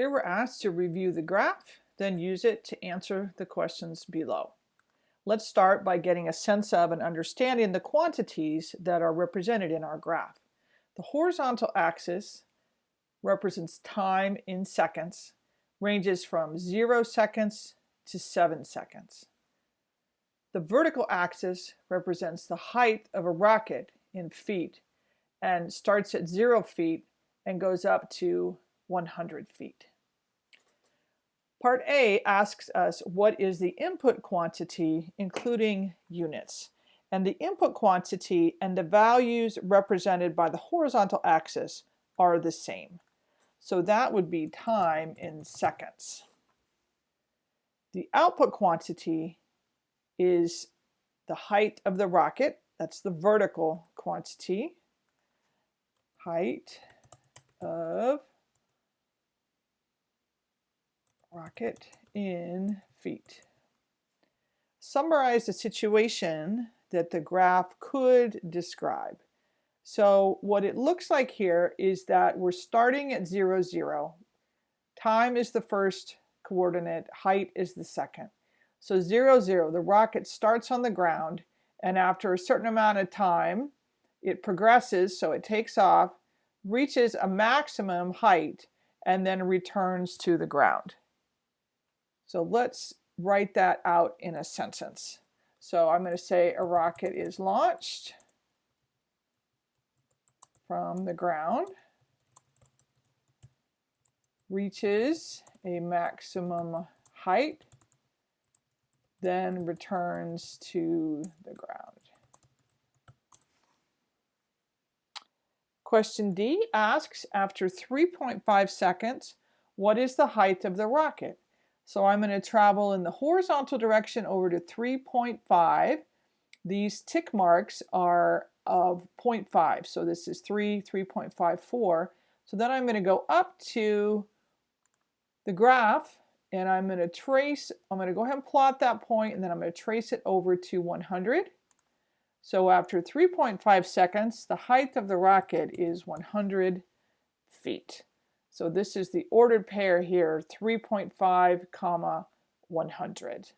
Here we're asked to review the graph, then use it to answer the questions below. Let's start by getting a sense of and understanding the quantities that are represented in our graph. The horizontal axis represents time in seconds, ranges from 0 seconds to 7 seconds. The vertical axis represents the height of a rocket in feet and starts at 0 feet and goes up to 100 feet. Part A asks us what is the input quantity including units. And the input quantity and the values represented by the horizontal axis are the same. So that would be time in seconds. The output quantity is the height of the rocket. That's the vertical quantity. Height of rocket in feet. Summarize the situation that the graph could describe. So what it looks like here is that we're starting at 0, 0. Time is the first coordinate, height is the second. So 0, 0, the rocket starts on the ground and after a certain amount of time it progresses, so it takes off, reaches a maximum height and then returns to the ground. So let's write that out in a sentence. So I'm going to say a rocket is launched from the ground, reaches a maximum height, then returns to the ground. Question D asks, after 3.5 seconds, what is the height of the rocket? So I'm going to travel in the horizontal direction over to 3.5. These tick marks are of 0.5. So this is 3, 3.54. So then I'm going to go up to the graph and I'm going to trace, I'm going to go ahead and plot that point and then I'm going to trace it over to 100. So after 3.5 seconds, the height of the rocket is 100 feet. So this is the ordered pair here, 3.5 comma 100.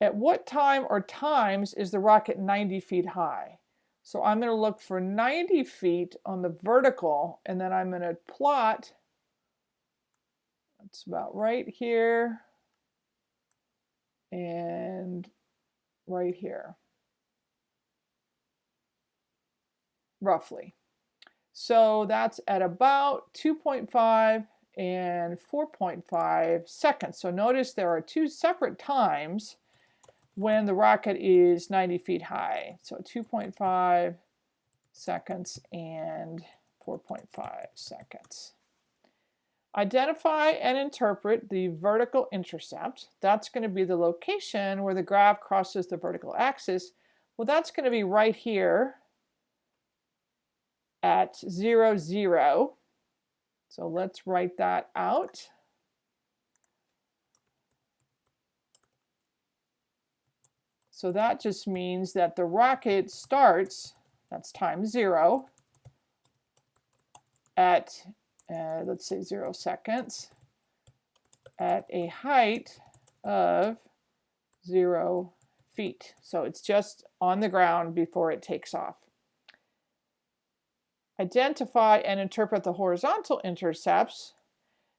At what time or times is the rocket 90 feet high? So I'm going to look for 90 feet on the vertical and then I'm going to plot, that's about right here and right here, roughly. So that's at about 2.5 and 4.5 seconds. So notice there are two separate times when the rocket is 90 feet high. So 2.5 seconds and 4.5 seconds. Identify and interpret the vertical intercept. That's going to be the location where the graph crosses the vertical axis. Well, that's going to be right here at 0, 0. So let's write that out. So that just means that the rocket starts, that's time 0, at, uh, let's say 0 seconds, at a height of 0 feet. So it's just on the ground before it takes off identify and interpret the horizontal intercepts.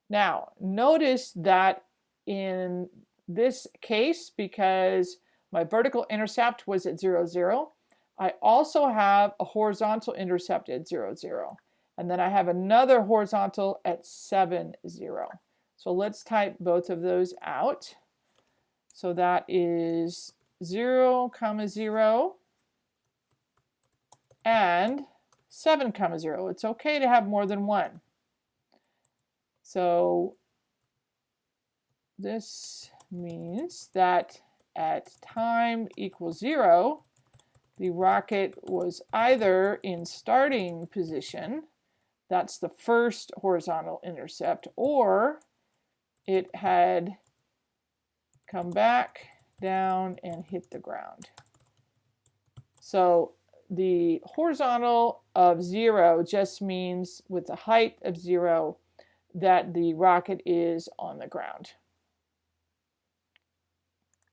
Now, notice that in this case, because my vertical intercept was at 0, 0, I also have a horizontal intercept at 0, 0. And then I have another horizontal at 7, 0. So let's type both of those out. So that is 0, comma 0, and 7 comma 0. It's okay to have more than one. So this means that at time equals 0, the rocket was either in starting position, that's the first horizontal intercept, or it had come back down and hit the ground. So the horizontal of 0 just means with the height of 0 that the rocket is on the ground.